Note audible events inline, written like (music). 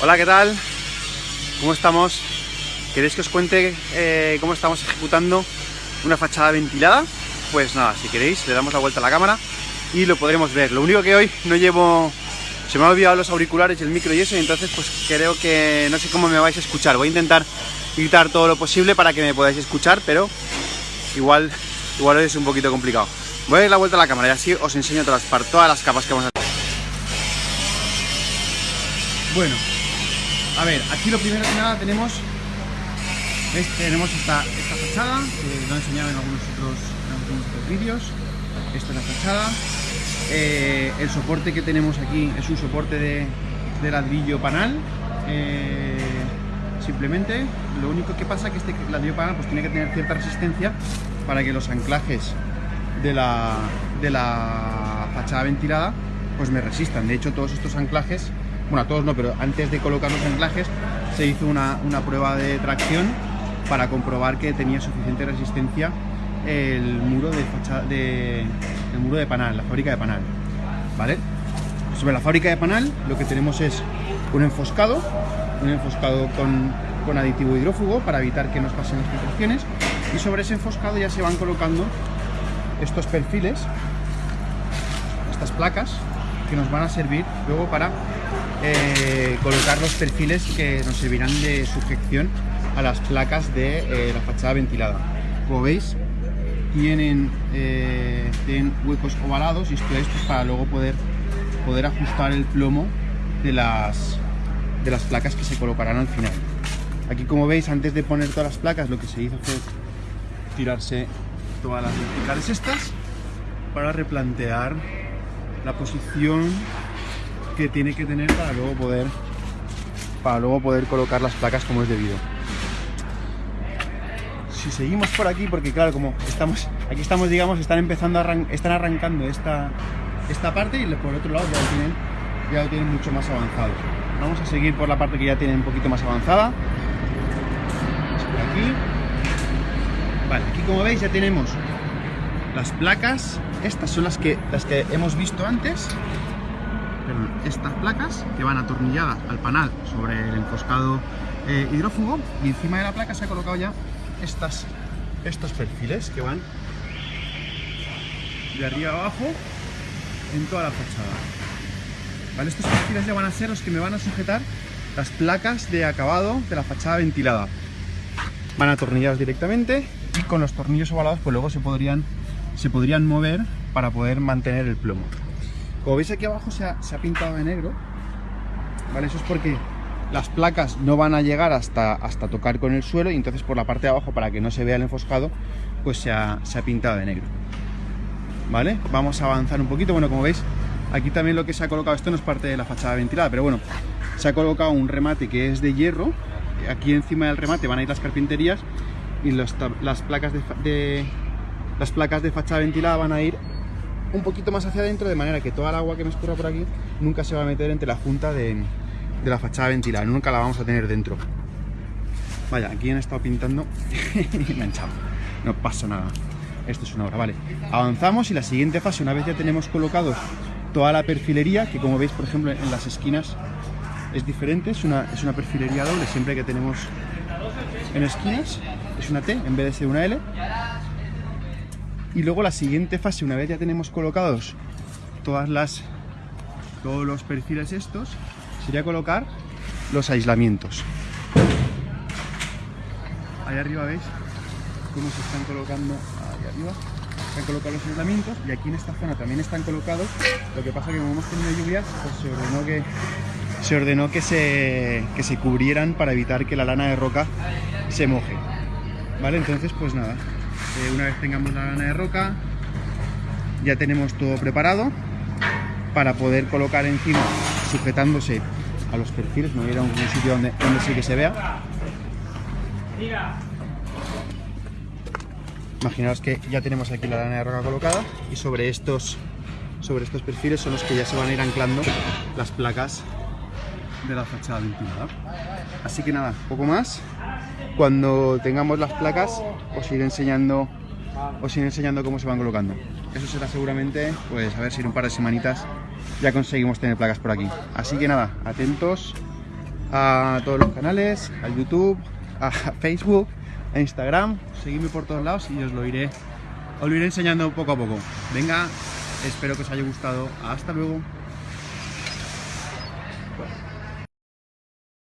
Hola, ¿qué tal? ¿Cómo estamos? ¿Queréis que os cuente eh, cómo estamos ejecutando una fachada ventilada? Pues nada, si queréis, le damos la vuelta a la cámara y lo podremos ver. Lo único que hoy no llevo... Se me han olvidado los auriculares y el micro y eso, y entonces pues creo que no sé cómo me vais a escuchar. Voy a intentar gritar todo lo posible para que me podáis escuchar, pero igual, igual es un poquito complicado. Voy a dar la vuelta a la cámara y así os enseño todas todas las capas que vamos a hacer. Bueno, a ver, aquí lo primero que nada tenemos tenemos esta, esta fachada, que lo he enseñado en algunos otros, otros vídeos. Esta es la fachada. Eh, el soporte que tenemos aquí es un soporte de, de ladrillo panal. Eh, simplemente, lo único que pasa es que este ladrillo panal pues, tiene que tener cierta resistencia para que los anclajes de la, de la fachada ventilada pues me resistan. De hecho, todos estos anclajes bueno, a todos no, pero antes de colocar los anclajes se hizo una, prueba de tracción para comprobar que tenía suficiente resistencia el muro de el muro de panal, la fábrica de panal, ¿vale? Sobre la fábrica de panal lo que tenemos es un enfoscado, un enfoscado con, con aditivo hidrófugo para evitar que nos pasen las filtraciones y sobre ese enfoscado ya se van colocando estos perfiles, estas placas que nos van a servir luego para eh, colocar los perfiles que nos servirán de sujeción a las placas de eh, la fachada ventilada. Como veis, tienen, eh, huecos ovalados y esto es pues, para luego poder, poder ajustar el plomo de las, de las placas que se colocarán al final. Aquí como veis, antes de poner todas las placas, lo que se hizo fue tirarse todas las verticales estas para replantear la posición que tiene que tener para luego poder para luego poder colocar las placas como es debido. Si seguimos por aquí porque claro como estamos aquí estamos digamos están empezando a están arrancando esta esta parte y por otro lado ya lo tienen ya lo tienen mucho más avanzado. Vamos a seguir por la parte que ya tienen un poquito más avanzada. Aquí. Vale aquí como veis ya tenemos las placas. Estas son las que las que hemos visto antes estas placas que van atornilladas al panal sobre el enfoscado eh, hidrófugo y encima de la placa se ha colocado ya estas, estos perfiles que van de arriba abajo en toda la fachada. ¿Vale? Estos perfiles ya van a ser los que me van a sujetar las placas de acabado de la fachada ventilada. Van atornillados directamente y con los tornillos ovalados pues luego se podrían, se podrían mover para poder mantener el plomo. Como veis aquí abajo se ha, pintado de negro, ¿vale? Eso es porque las placas no van a llegar hasta, hasta tocar con el suelo y entonces por la parte de abajo, para que no se vea el enfoscado, pues se ha, pintado de negro. ¿Vale? Vamos a avanzar un poquito. Bueno, como veis, aquí también lo que se ha colocado, esto no es parte de la fachada ventilada, pero bueno, se ha colocado un remate que es de hierro. Aquí encima del remate van a ir las carpinterías y las placas de, las placas de fachada ventilada van a ir un poquito más hacia adentro de manera que toda el agua que me escurra por aquí nunca se va a meter entre la junta de, la fachada ventilada, nunca la vamos a tener dentro. Vaya, aquí han estado pintando (laughs) y me No pasa nada. Esto es una obra, vale. Avanzamos y la siguiente fase, una vez ya tenemos colocados toda la perfilería, que como veis, por ejemplo, en las esquinas es diferente, es una, es una perfilería doble, siempre que tenemos en esquinas, es una T en vez de ser una L. Y luego la siguiente fase, una vez ya tenemos colocados todas las, todos los perfiles estos, sería colocar los aislamientos. Ahí arriba veis cómo se están colocando, ahí arriba, están colocados los aislamientos y aquí en esta zona también están colocados, lo que pasa que como hemos tenido lluvias, pues se ordenó que se ordenó que se, que se cubrieran para evitar que la lana de roca se moje. ¿Vale? Entonces, pues nada, una vez tengamos la lana de roca, ya tenemos todo preparado para poder colocar encima, sujetándose a los perfiles, no ir a un sitio donde, donde sí que se vea. Imaginaos que ya tenemos aquí la lana de roca colocada y sobre estos, sobre estos perfiles son los que ya se van a ir anclando las placas de la fachada ventilada. Así que nada, poco más. Cuando tengamos las placas os iré enseñando os iré enseñando cómo se van colocando. Eso será seguramente, pues a ver si en un par de semanitas ya conseguimos tener placas por aquí. Así que nada, atentos a todos los canales, al YouTube, a Facebook, a Instagram. Seguidme por todos lados y os lo iré, os lo iré enseñando poco a poco. Venga, espero que os haya gustado. Hasta luego.